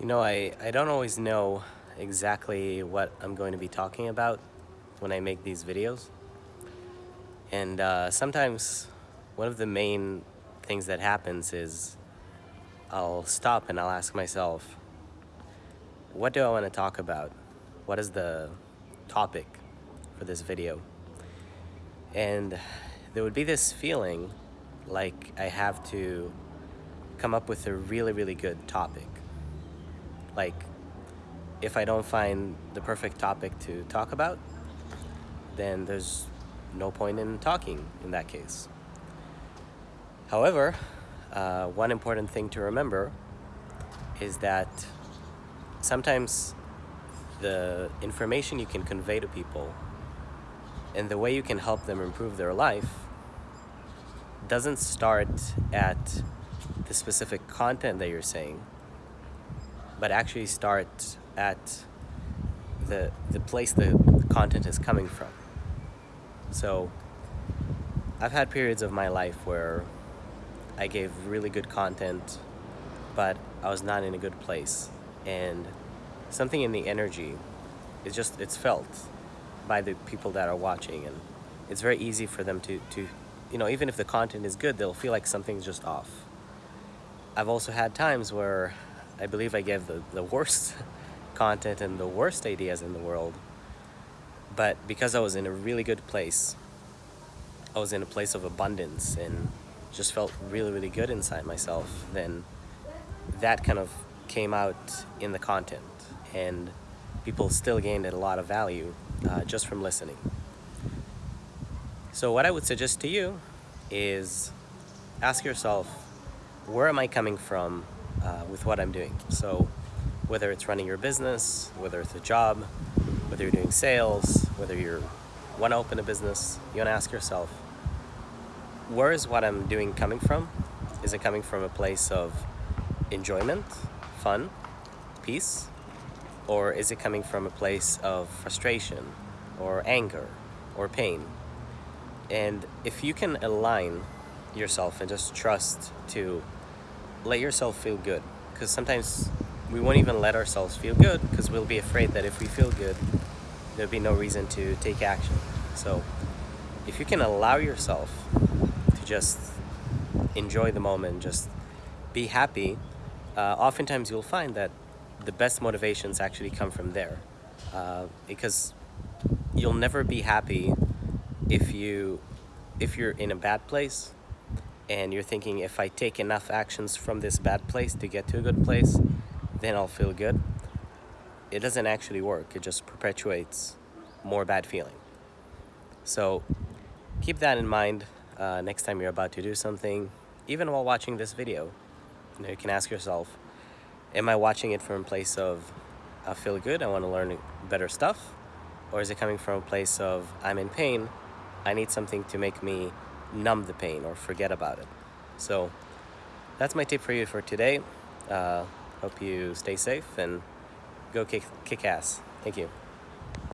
You know, I, I don't always know exactly what I'm going to be talking about when I make these videos. And uh, sometimes one of the main things that happens is I'll stop and I'll ask myself, what do I want to talk about? What is the topic for this video? And there would be this feeling like I have to come up with a really, really good topic like if I don't find the perfect topic to talk about, then there's no point in talking in that case. However, uh, one important thing to remember is that sometimes the information you can convey to people and the way you can help them improve their life doesn't start at the specific content that you're saying, but actually start at the, the place the content is coming from. So I've had periods of my life where I gave really good content, but I was not in a good place. And something in the energy, it's just, it's felt by the people that are watching. And it's very easy for them to, to, you know, even if the content is good, they'll feel like something's just off. I've also had times where I believe I gave the, the worst content and the worst ideas in the world. But because I was in a really good place, I was in a place of abundance and just felt really, really good inside myself, then that kind of came out in the content. And people still gained a lot of value uh, just from listening. So what I would suggest to you is ask yourself, where am I coming from uh, with what I'm doing. So whether it's running your business, whether it's a job, whether you're doing sales, whether you want to open a business, you want to ask yourself, where is what I'm doing coming from? Is it coming from a place of enjoyment, fun, peace? Or is it coming from a place of frustration or anger or pain? And if you can align yourself and just trust to let yourself feel good. Because sometimes we won't even let ourselves feel good because we'll be afraid that if we feel good there'll be no reason to take action. So if you can allow yourself to just enjoy the moment just be happy uh, oftentimes you'll find that the best motivations actually come from there uh, because you'll never be happy if you if you're in a bad place and you're thinking if I take enough actions from this bad place to get to a good place, then I'll feel good. It doesn't actually work. It just perpetuates more bad feeling. So keep that in mind uh, next time you're about to do something, even while watching this video. You, know, you can ask yourself, am I watching it from a place of I feel good, I want to learn better stuff? Or is it coming from a place of I'm in pain, I need something to make me numb the pain or forget about it. So that's my tip for you for today. Uh, hope you stay safe and go kick, kick ass. Thank you.